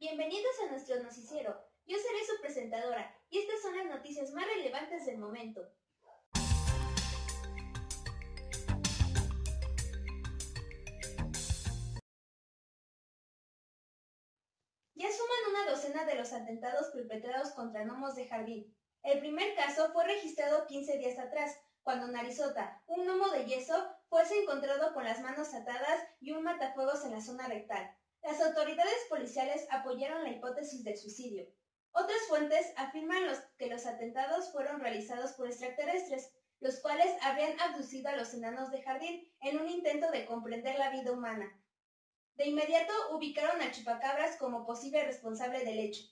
Bienvenidos a nuestro noticiero. Yo seré su presentadora y estas son las noticias más relevantes del momento. Ya suman una docena de los atentados perpetrados contra gnomos de jardín. El primer caso fue registrado 15 días atrás, cuando en Arizota, un gnomo de yeso fuese encontrado con las manos atadas y un matafuegos en la zona rectal. Las autoridades policiales apoyaron la hipótesis del suicidio. Otras fuentes afirman que los atentados fueron realizados por extraterrestres, los cuales habrían abducido a los enanos de jardín en un intento de comprender la vida humana. De inmediato ubicaron a Chupacabras como posible responsable del hecho.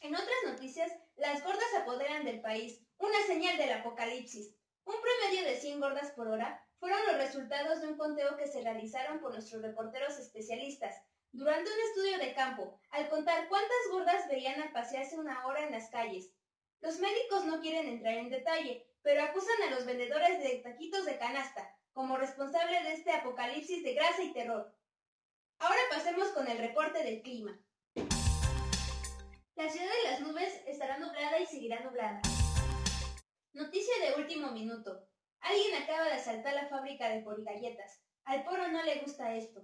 En otras noticias, las gordas apoderan del país, una señal del apocalipsis. Un promedio de 100 gordas por hora fueron los resultados de un conteo que se realizaron por nuestros reporteros especialistas durante un estudio de campo, al contar cuántas gordas veían al pasearse una hora en las calles. Los médicos no quieren entrar en detalle, pero acusan a los vendedores de taquitos de canasta como responsable de este apocalipsis de grasa y terror. Ahora pasemos con el reporte del clima. La ciudad de las nubes estará nublada y seguirá nublada. Noticia de último minuto. Alguien acaba de asaltar la fábrica de poligalletas. Al poro no le gusta esto.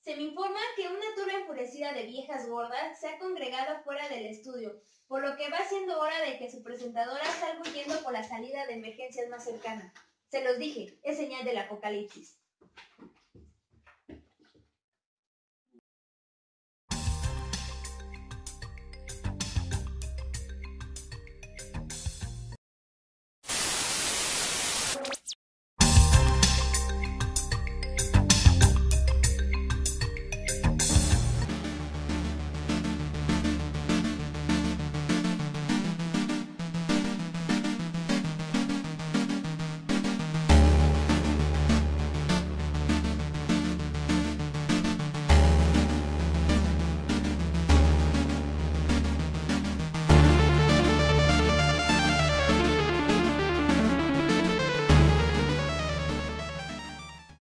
Se me informa que una turba enfurecida de viejas gordas se ha congregado fuera del estudio, por lo que va siendo hora de que su presentadora salga huyendo por la salida de emergencias más cercana. Se los dije, es señal del apocalipsis.